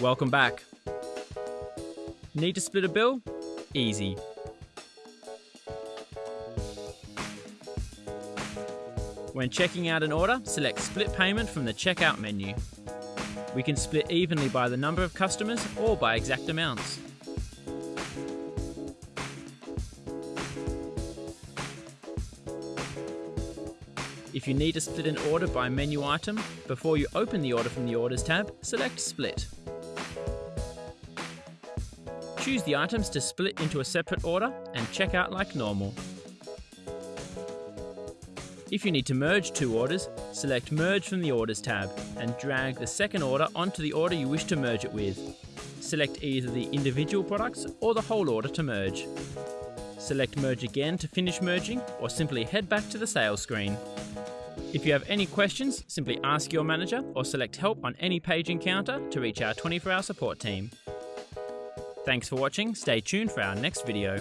Welcome back. Need to split a bill? Easy. When checking out an order, select Split Payment from the checkout menu. We can split evenly by the number of customers or by exact amounts. If you need to split an order by menu item, before you open the order from the Orders tab, select Split. Choose the items to split into a separate order and check out like normal. If you need to merge two orders, select Merge from the Orders tab and drag the second order onto the order you wish to merge it with. Select either the individual products or the whole order to merge. Select Merge again to finish merging or simply head back to the sales screen. If you have any questions, simply ask your manager or select Help on any page in Kounta to reach our 24 hour support team. Thanks for watching, stay tuned for our next video.